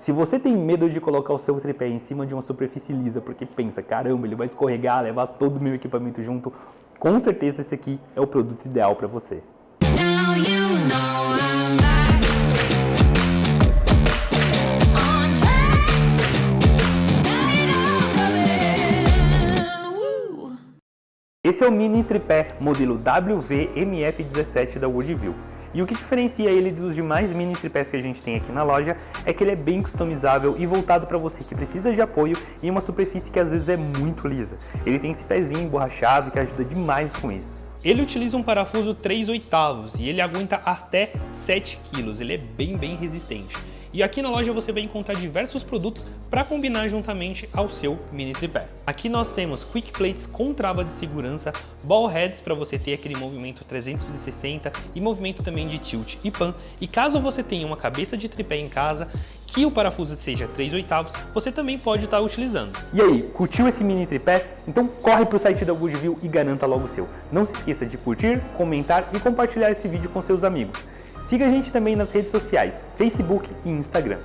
Se você tem medo de colocar o seu tripé em cima de uma superfície lisa porque pensa, caramba, ele vai escorregar, levar todo o meu equipamento junto, com certeza esse aqui é o produto ideal para você. Esse é o mini tripé modelo WV-MF17 da Woodville. E o que diferencia ele dos demais mini tripés que a gente tem aqui na loja é que ele é bem customizável e voltado para você que precisa de apoio em uma superfície que às vezes é muito lisa. Ele tem esse pezinho emborrachado que ajuda demais com isso. Ele utiliza um parafuso 3 oitavos e ele aguenta até 7 kg, ele é bem bem resistente. E aqui na loja você vai encontrar diversos produtos para combinar juntamente ao seu mini tripé. Aqui nós temos quick plates com trava de segurança, ball heads para você ter aquele movimento 360 e movimento também de tilt e pan. E caso você tenha uma cabeça de tripé em casa, que o parafuso seja 3 oitavos, você também pode estar utilizando. E aí, curtiu esse mini tripé? Então corre para o site da Goodview e garanta logo o seu. Não se esqueça de curtir, comentar e compartilhar esse vídeo com seus amigos. Siga a gente também nas redes sociais, Facebook e Instagram.